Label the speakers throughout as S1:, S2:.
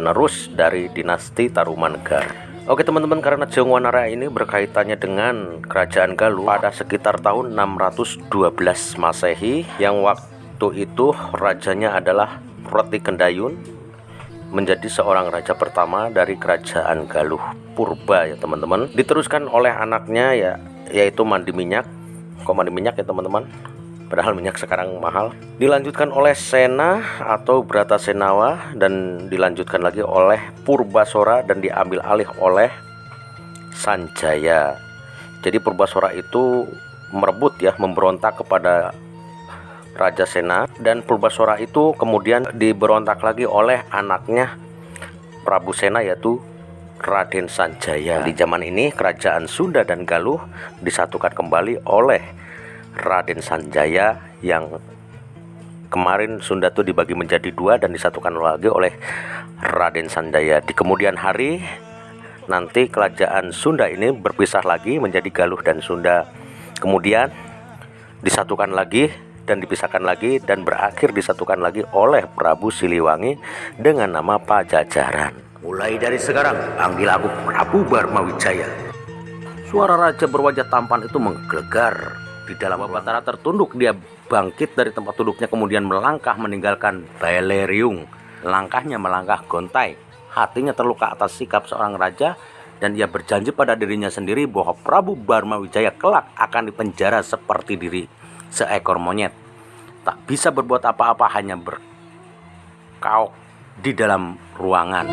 S1: penerus dari dinasti Tarumanegara. Oke teman-teman karena Jongwanara ini berkaitannya dengan kerajaan Galuh pada sekitar tahun 612 Masehi yang waktu itu rajanya adalah Roti Kendayun menjadi seorang raja pertama dari kerajaan Galuh Purba ya teman-teman. Diteruskan oleh anaknya ya yaitu mandi minyak. Kok minyak ya teman-teman padahal minyak sekarang mahal dilanjutkan oleh Sena atau Brata Senawa dan dilanjutkan lagi oleh Purbasora dan diambil alih oleh Sanjaya jadi Purbasora itu merebut ya memberontak kepada Raja Sena dan Purbasora itu kemudian diberontak lagi oleh anaknya Prabu Sena yaitu Raden Sanjaya. Di zaman ini kerajaan Sunda dan Galuh disatukan kembali oleh Raden Sanjaya yang kemarin Sunda itu dibagi menjadi dua dan disatukan lagi oleh Raden Sanjaya. Di kemudian hari nanti kerajaan Sunda ini berpisah lagi menjadi Galuh dan Sunda. Kemudian disatukan lagi dan dipisahkan lagi dan berakhir disatukan lagi oleh Prabu Siliwangi dengan nama Pajajaran. Mulai dari sekarang panggil aku Prabu Barmawijaya. Suara raja berwajah tampan itu menggelegar di dalam Batara tertunduk. Dia bangkit dari tempat duduknya kemudian melangkah meninggalkan Beleriung. Langkahnya melangkah gontai. Hatinya terluka atas sikap seorang raja dan ia berjanji pada dirinya sendiri bahwa Prabu Barma Wijaya kelak akan dipenjara seperti diri seekor monyet. Tak bisa berbuat apa-apa hanya berkauk di dalam ruangan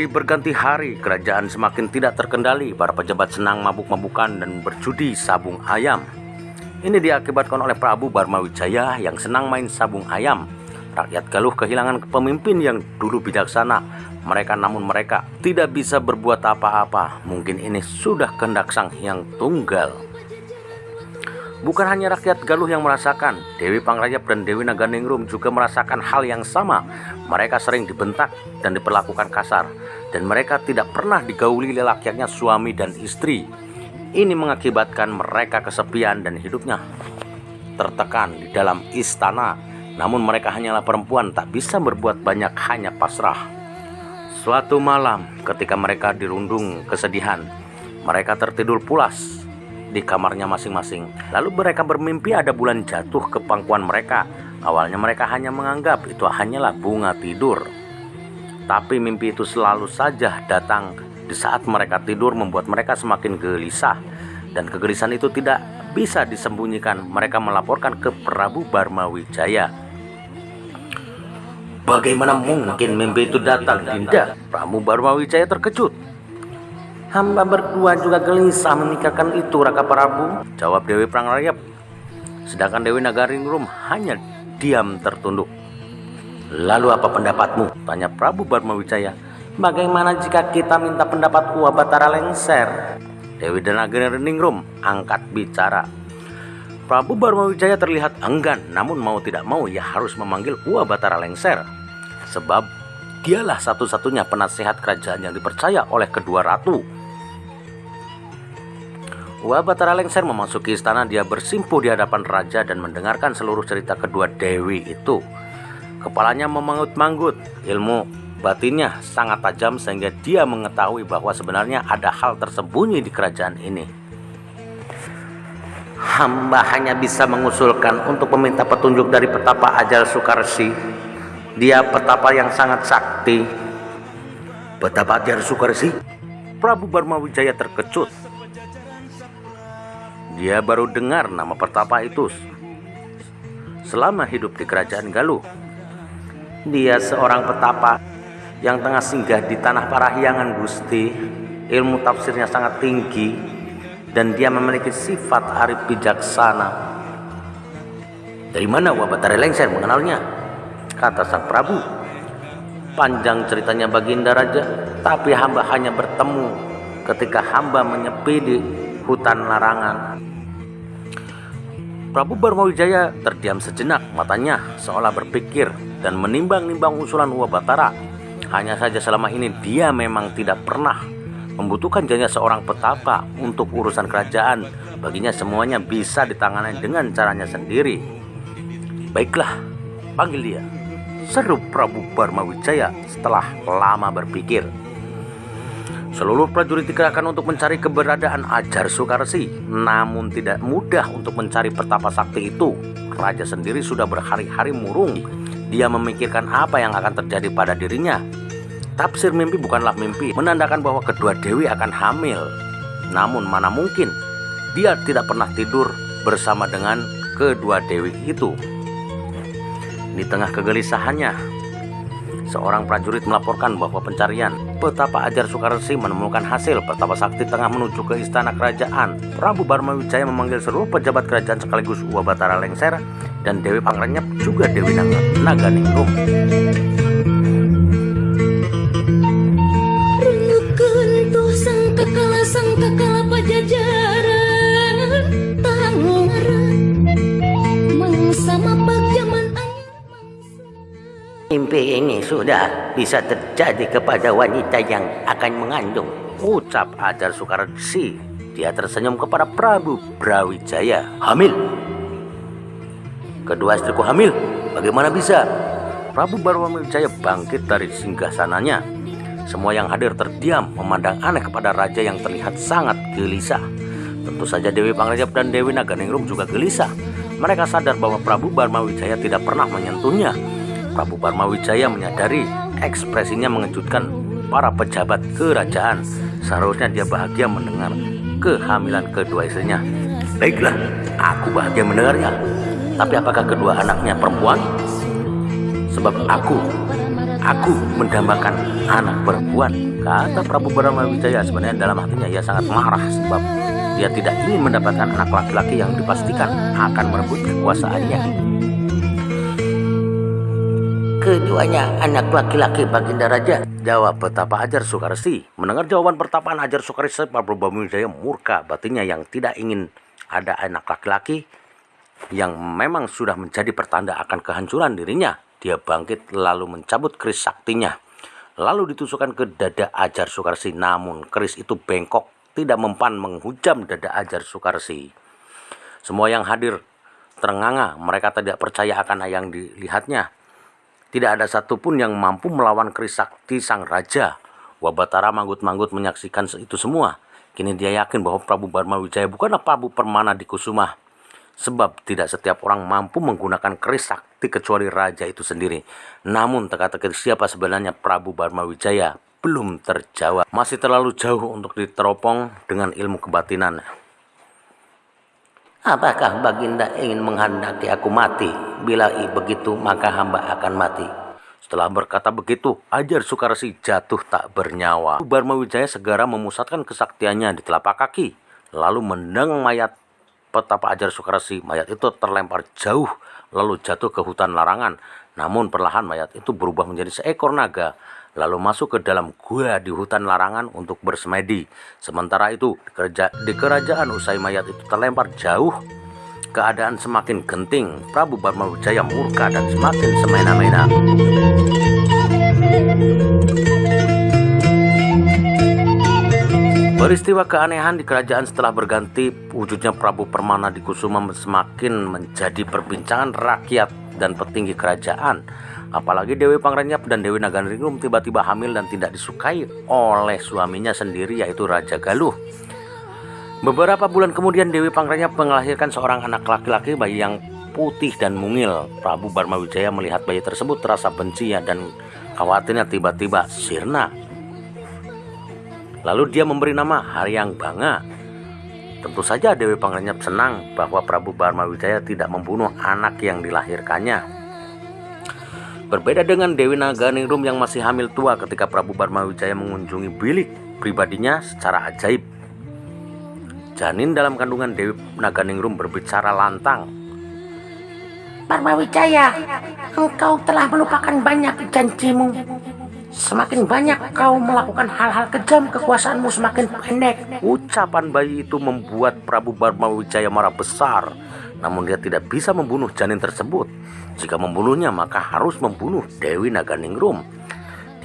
S1: Hari berganti hari, kerajaan semakin tidak terkendali. Para pejabat senang mabuk-mabukan dan berjudi sabung ayam. Ini diakibatkan oleh Prabu Barmawijaya yang senang main sabung ayam. Rakyat Galuh kehilangan pemimpin yang dulu bijaksana. Mereka namun mereka tidak bisa berbuat apa-apa. Mungkin ini sudah kehendak sang yang tunggal. Bukan hanya rakyat Galuh yang merasakan, Dewi Pangrajab dan Dewi Naganingrum juga merasakan hal yang sama. Mereka sering dibentak dan diperlakukan kasar, dan mereka tidak pernah digauli lelakiannya suami dan istri. Ini mengakibatkan mereka kesepian dan hidupnya tertekan di dalam istana. Namun mereka hanyalah perempuan tak bisa berbuat banyak hanya pasrah. Suatu malam ketika mereka dirundung kesedihan, mereka tertidur pulas di kamarnya masing-masing. Lalu mereka bermimpi ada bulan jatuh ke pangkuan mereka. Awalnya mereka hanya menganggap itu hanyalah bunga tidur. Tapi mimpi itu selalu saja datang di saat mereka tidur membuat mereka semakin gelisah. Dan kegelisahan itu tidak bisa disembunyikan. Mereka melaporkan ke Prabu Barmawijaya. Bagaimana mungkin mimpi itu datang, Dinda? Prabu Barmawijaya terkejut Hamba berdua juga gelisah memikirkan itu Raka Prabu. Jawab Dewi Prangrayap. Sedangkan Dewi Nagaringrum hanya diam tertunduk. Lalu apa pendapatmu? Tanya Prabu Barmawijaya. Bagaimana jika kita minta pendapat Uwa Batara Lengser? Dewi dan Nagaringrum angkat bicara. Prabu Barmawijaya terlihat enggan Namun mau tidak mau ia harus memanggil Uwa Batara Lengser. Sebab dialah satu-satunya penasehat kerajaan yang dipercaya oleh kedua ratu Batara Lengser memasuki istana dia bersimpuh di hadapan raja dan mendengarkan seluruh cerita kedua dewi itu. Kepalanya memangut-manggut, ilmu batinnya sangat tajam sehingga dia mengetahui bahwa sebenarnya ada hal tersembunyi di kerajaan ini. Hamba hanya bisa mengusulkan untuk meminta petunjuk dari petapa Ajal Sukarsi. Dia petapa yang sangat sakti. Petapa Ajal Sukarsi? Prabu Barmawijaya terkejut dia baru dengar nama pertapa itu selama hidup di kerajaan Galuh. Dia seorang petapa yang tengah singgah di tanah Parahyangan Gusti. Ilmu tafsirnya sangat tinggi dan dia memiliki sifat arif bijaksana. Dari mana Wabatari Lengser mengenalnya? Kata sang Prabu. Panjang ceritanya Baginda Raja, tapi hamba hanya bertemu ketika hamba menyepi di hutan larangan. Prabu Barmawijaya terdiam sejenak matanya seolah berpikir dan menimbang-nimbang usulan Batara. Hanya saja selama ini dia memang tidak pernah membutuhkan jaya seorang petapa untuk urusan kerajaan. Baginya semuanya bisa ditangani dengan caranya sendiri. Baiklah, panggil dia. Seru Prabu Barmawijaya setelah lama berpikir. Seluruh prajurit dikerahkan untuk mencari keberadaan Ajar Sukarsi, namun tidak mudah untuk mencari petapa sakti itu. Raja sendiri sudah berhari-hari murung. Dia memikirkan apa yang akan terjadi pada dirinya. Tafsir mimpi bukanlah mimpi, menandakan bahwa kedua dewi akan hamil. Namun mana mungkin dia tidak pernah tidur bersama dengan kedua dewi itu. Di tengah kegelisahannya, seorang prajurit melaporkan bahwa pencarian petapa Ajar Sukarsi menemukan hasil petapa sakti tengah menuju ke istana kerajaan. Prabu Barmawijaya memanggil seluruh pejabat kerajaan sekaligus Uwa Batara Lengser dan Dewi Pangrenyep juga Dewi Naga, Naganingrum.
S2: sang kakala sang kakala pajajaran
S3: Mimpi ini sudah bisa terjadi kepada wanita yang akan mengandung.
S1: Ucap Ajar Sukarsi. Dia tersenyum kepada Prabu Brawijaya. Hamil. Kedua istriku hamil. Bagaimana bisa? Prabu Brawijaya bangkit dari singgasananya. Semua yang hadir terdiam memandang aneh kepada raja yang terlihat sangat gelisah. Tentu saja Dewi Pangrenyap dan Dewi Naganingrum juga gelisah. Mereka sadar bahwa Prabu Barmawijaya tidak pernah menyentuhnya Prabu Wijaya menyadari ekspresinya mengejutkan para pejabat kerajaan. Seharusnya dia bahagia mendengar kehamilan kedua istrinya. Baiklah, aku bahagia mendengarnya. Tapi apakah kedua anaknya perempuan? Sebab aku, aku mendambakan anak perempuan. Kata Prabu Wijaya sebenarnya dalam hatinya ia sangat marah sebab dia tidak ingin mendapatkan anak laki-laki yang dipastikan akan merebut kekuasaannya.
S3: Keduanya anak laki-laki Baginda Raja.
S1: Jawab betapa Ajar Soekarsi. Mendengar jawaban pertapaan Ajar Soekarsi, Pak Prabu Wijaya murka batinnya yang tidak ingin ada anak laki-laki yang memang sudah menjadi pertanda akan kehancuran dirinya. Dia bangkit lalu mencabut keris saktinya. Lalu ditusukkan ke dada Ajar Soekarsi. Namun keris itu bengkok, tidak mempan menghujam dada Ajar Soekarsi. Semua yang hadir terenganga, mereka tidak percaya akan yang dilihatnya. Tidak ada satupun yang mampu melawan keris sakti sang raja. Wabatara manggut-manggut menyaksikan itu semua. Kini dia yakin bahwa Prabu Barma Wijaya bukanlah Prabu Permana di Kusuma. Sebab tidak setiap orang mampu menggunakan keris sakti kecuali raja itu sendiri. Namun teka-teki siapa sebenarnya Prabu Barma Wijaya belum terjawab. Masih terlalu jauh untuk diteropong dengan ilmu kebatinan.
S3: Apakah Baginda ingin menghendaki aku mati? Bila begitu, maka hamba akan mati.
S1: Setelah berkata begitu, Ajar Sukarsi jatuh tak bernyawa. Barma Wijaya segera memusatkan kesaktiannya di telapak kaki, lalu mendang mayat petapa Ajar Sukarsi. Mayat itu terlempar jauh, lalu jatuh ke hutan larangan. Namun perlahan mayat itu berubah menjadi seekor naga lalu masuk ke dalam gua di hutan larangan untuk bersemedi. Sementara itu, di kerajaan usai mayat itu terlempar jauh, keadaan semakin genting. Prabu Barmawijaya murka dan semakin semena-mena. Peristiwa keanehan di kerajaan setelah berganti, wujudnya Prabu Permana di Kusuma semakin menjadi perbincangan rakyat dan petinggi kerajaan. Apalagi Dewi Pangrenyap dan Dewi Naganringrum tiba-tiba hamil dan tidak disukai oleh suaminya sendiri yaitu Raja Galuh. Beberapa bulan kemudian Dewi Pangrenyap melahirkan seorang anak laki-laki bayi yang putih dan mungil. Prabu Barmawijaya melihat bayi tersebut terasa benci ya dan khawatirnya tiba-tiba sirna. Lalu dia memberi nama Haryang Banga. Tentu saja Dewi Pangrenyap senang bahwa Prabu Barmawijaya tidak membunuh anak yang dilahirkannya. Berbeda dengan Dewi Naganingrum yang masih hamil tua ketika Prabu Barmawijaya mengunjungi bilik pribadinya secara ajaib. Janin dalam kandungan Dewi Naganingrum berbicara lantang.
S3: Barmawijaya, engkau telah melupakan banyak janjimu. Semakin banyak kau melakukan hal-hal kejam, kekuasaanmu semakin pendek.
S1: Ucapan bayi itu membuat Prabu Barmawijaya marah besar. Namun dia tidak bisa membunuh janin tersebut. Jika membunuhnya maka harus membunuh Dewi Naganingrum.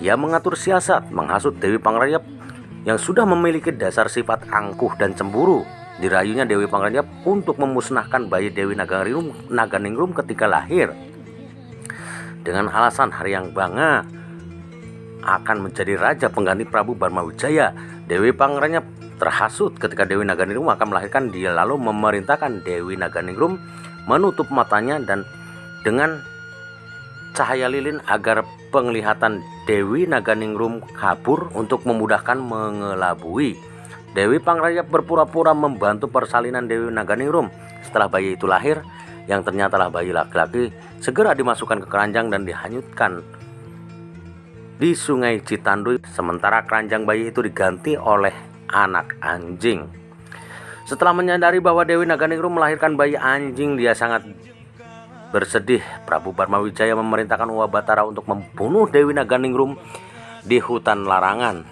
S1: Dia mengatur siasat, menghasut Dewi Pangrayap yang sudah memiliki dasar sifat angkuh dan cemburu. Dirayunya Dewi Pangrayap untuk memusnahkan bayi Dewi Naganingrum, Naganingrum ketika lahir. Dengan alasan hari yang bangga, akan menjadi raja pengganti Prabu Barmawijaya. Dewi Pangerannya terhasut ketika Dewi Naganingrum akan melahirkan dia lalu memerintahkan Dewi Naganingrum menutup matanya dan dengan cahaya lilin agar penglihatan Dewi Naganingrum kabur untuk memudahkan mengelabui. Dewi Pangrayap berpura-pura membantu persalinan Dewi Naganingrum. Setelah bayi itu lahir, yang ternyata lah bayi laki-laki, segera dimasukkan ke keranjang dan dihanyutkan di sungai Citanduy sementara keranjang bayi itu diganti oleh anak anjing. Setelah menyadari bahwa Dewi Naganingrum melahirkan bayi anjing, dia sangat bersedih. Prabu Barmawijaya memerintahkan Uwa Batara untuk membunuh Dewi Naganingrum di hutan larangan.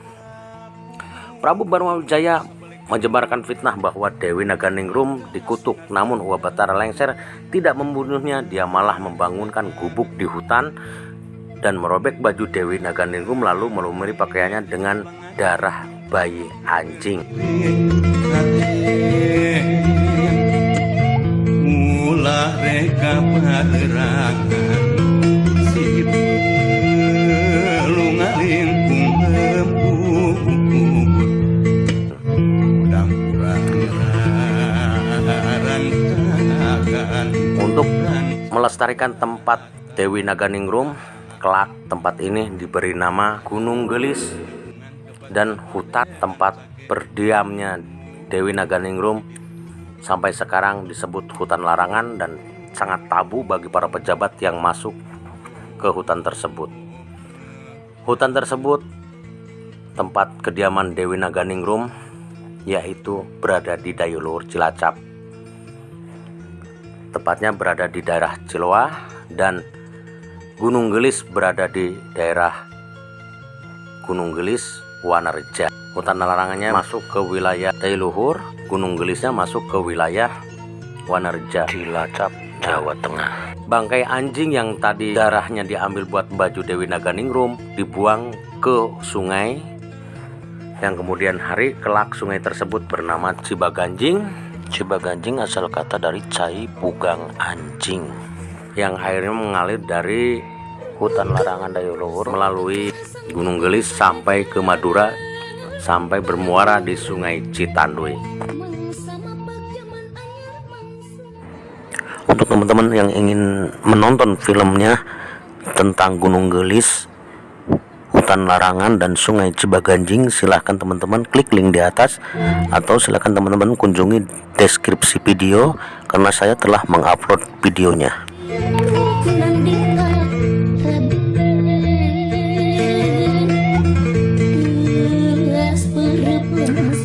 S1: Prabu Barmawijaya menyebarkan fitnah bahwa Dewi Naganingrum dikutuk. Namun Uwa Batara lengser tidak membunuhnya, dia malah membangunkan gubuk di hutan dan merobek baju Dewi Naganingrum lalu melumuri pakaiannya dengan darah bayi anjing. Untuk melestarikan tempat Dewi Naganingrum kelak tempat ini diberi nama Gunung Gelis dan hutan tempat berdiamnya Dewi Naganingrum sampai sekarang disebut hutan larangan dan sangat tabu bagi para pejabat yang masuk ke hutan tersebut. Hutan tersebut tempat kediaman Dewi Naganingrum yaitu berada di Dayulur Cilacap. Tepatnya berada di daerah Ciloa dan Gunung Gelis berada di daerah Gunung Gelis, Wanareja. Hutan larangannya masuk ke wilayah Tailuhur, Gunung Gelisnya masuk ke wilayah Wanareja, Cilacap, Jawa Tengah. Bangkai anjing yang tadi darahnya diambil buat baju Dewi Naganingrum dibuang ke sungai yang kemudian hari kelak sungai tersebut bernama Cibaganjing. Cibaganjing asal kata dari cai pugang anjing yang airnya mengalir dari hutan larangan Dayuluhur melalui Gunung Gelis sampai ke Madura sampai bermuara di Sungai Citanduy. Untuk teman-teman yang ingin menonton filmnya tentang Gunung Gelis, hutan larangan dan Sungai Cibaganjing, silahkan teman-teman klik link di atas atau silahkan teman-teman kunjungi deskripsi video karena saya telah mengupload videonya.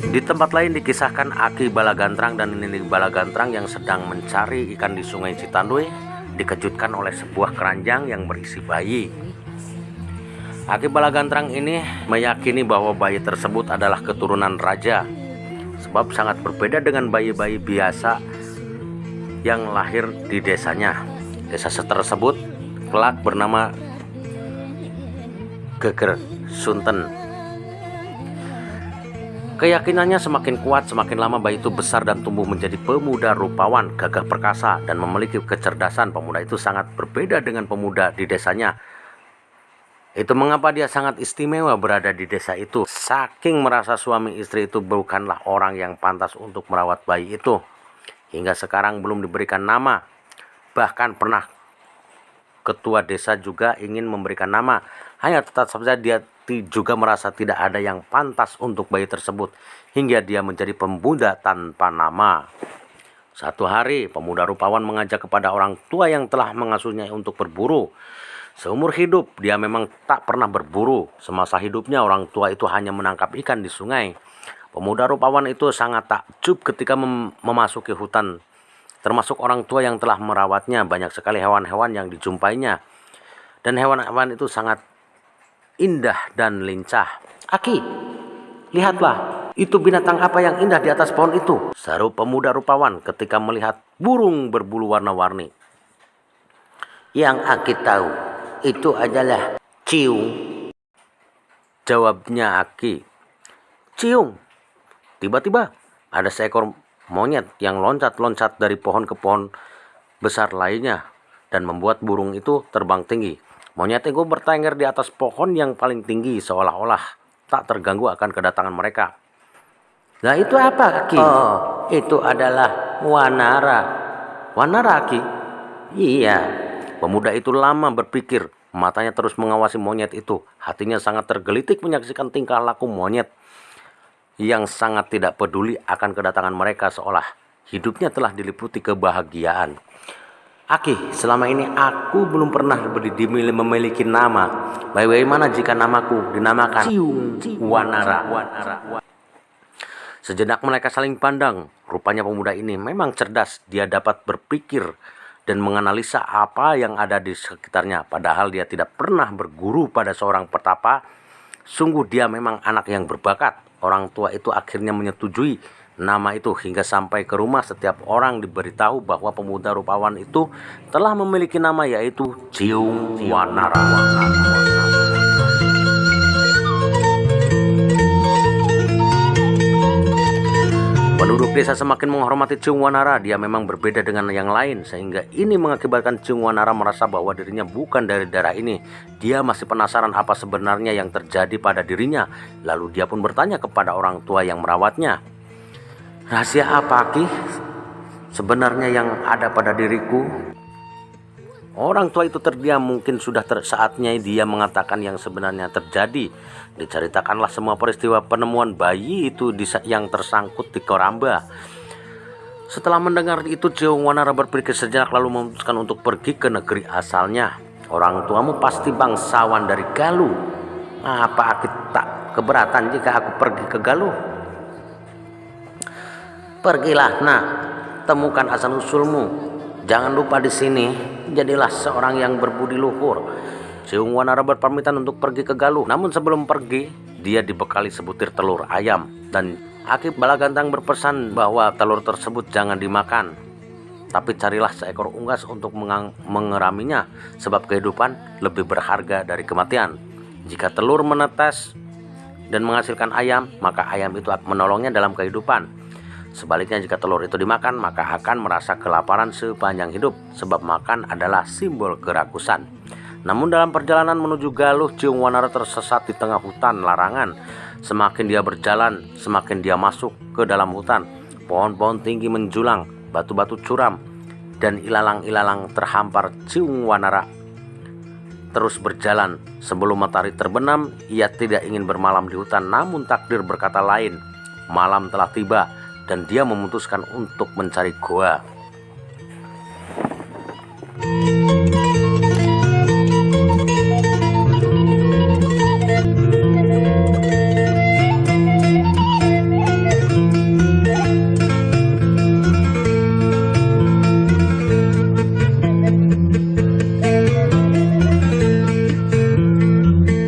S1: Di tempat lain dikisahkan Aki Balagantrang dan Nini Balagantrang yang sedang mencari ikan di sungai Citanduy dikejutkan oleh sebuah keranjang yang berisi bayi. Aki Balagantrang ini meyakini bahwa bayi tersebut adalah keturunan raja sebab sangat berbeda dengan bayi-bayi biasa yang lahir di desanya. Desa tersebut kelak bernama Geger Sunten Keyakinannya semakin kuat semakin lama bayi itu besar dan tumbuh menjadi pemuda rupawan, gagah perkasa dan memiliki kecerdasan. Pemuda itu sangat berbeda dengan pemuda di desanya. Itu mengapa dia sangat istimewa berada di desa itu. Saking merasa suami istri itu bukanlah orang yang pantas untuk merawat bayi itu. Hingga sekarang belum diberikan nama. Bahkan pernah ketua desa juga ingin memberikan nama. Hanya tetap saja dia juga merasa tidak ada yang pantas untuk bayi tersebut hingga dia menjadi pemuda tanpa nama. Satu hari, pemuda rupawan mengajak kepada orang tua yang telah mengasuhnya untuk berburu. Seumur hidup, dia memang tak pernah berburu. Semasa hidupnya, orang tua itu hanya menangkap ikan di sungai. Pemuda rupawan itu sangat takjub ketika mem memasuki hutan. Termasuk orang tua yang telah merawatnya, banyak sekali hewan-hewan yang dijumpainya. Dan hewan-hewan itu sangat indah dan lincah.
S3: Aki, lihatlah, itu binatang apa yang indah di atas pohon itu?
S1: Seru pemuda rupawan ketika melihat burung berbulu warna-warni.
S3: Yang Aki tahu, itu adalah ciung.
S1: Jawabnya Aki. Ciung. Tiba-tiba ada seekor monyet yang loncat-loncat dari pohon ke pohon besar lainnya dan membuat burung itu terbang tinggi. Monyet itu bertengger di atas pohon yang paling tinggi seolah-olah tak terganggu akan kedatangan mereka.
S3: Nah itu apa Aki? Oh, itu adalah Wanara.
S1: Wanara Aki?
S3: Iya.
S1: Pemuda itu lama berpikir, matanya terus mengawasi monyet itu. Hatinya sangat tergelitik menyaksikan tingkah laku monyet yang sangat tidak peduli akan kedatangan mereka seolah hidupnya telah diliputi kebahagiaan.
S3: Aki, selama ini aku belum pernah dimilih memiliki nama. Bagaimana jika namaku dinamakan
S1: Ciung Wanara? Sejenak mereka saling pandang. Rupanya pemuda ini memang cerdas. Dia dapat berpikir dan menganalisa apa yang ada di sekitarnya. Padahal dia tidak pernah berguru pada seorang petapa. Sungguh dia memang anak yang berbakat. Orang tua itu akhirnya menyetujui nama itu hingga sampai ke rumah setiap orang diberitahu bahwa pemuda rupawan itu telah memiliki nama yaitu Ciung Wanara. Penduduk desa semakin menghormati Ciung Wanara. Dia memang berbeda dengan yang lain sehingga ini mengakibatkan Ciung Wanara merasa bahwa dirinya bukan dari daerah ini. Dia masih penasaran apa sebenarnya yang terjadi pada dirinya. Lalu dia pun bertanya kepada orang tua yang merawatnya. Rahasia apa Ki? Sebenarnya yang ada pada diriku. Orang tua itu terdiam mungkin sudah saatnya dia mengatakan yang sebenarnya terjadi. Diceritakanlah semua peristiwa penemuan bayi itu yang tersangkut di Koramba. Setelah mendengar itu Jiung Wanara berpikir sejenak lalu memutuskan untuk pergi ke negeri asalnya. Orang tuamu pasti bangsawan dari Galuh. Apa kita keberatan jika aku pergi ke Galuh?
S3: Pergilah, nak, temukan asal usulmu. Jangan lupa di sini, jadilah seorang yang berbudi luhur.
S1: Siung Wanara berpamitan untuk pergi ke Galuh. Namun sebelum pergi, dia dibekali sebutir telur ayam. Dan Akib Balagantang berpesan bahwa telur tersebut jangan dimakan. Tapi carilah seekor unggas untuk mengeraminya, sebab kehidupan lebih berharga dari kematian. Jika telur menetes dan menghasilkan ayam, maka ayam itu akan menolongnya dalam kehidupan. Sebaliknya jika telur itu dimakan maka akan merasa kelaparan sepanjang hidup sebab makan adalah simbol kerakusan. Namun dalam perjalanan menuju Galuh Ciung Wanara tersesat di tengah hutan larangan. Semakin dia berjalan, semakin dia masuk ke dalam hutan. Pohon-pohon tinggi menjulang, batu-batu curam, dan ilalang-ilalang terhampar Ciung Wanara terus berjalan. Sebelum matahari terbenam, ia tidak ingin bermalam di hutan, namun takdir berkata lain. Malam telah tiba, dan dia memutuskan untuk mencari goa.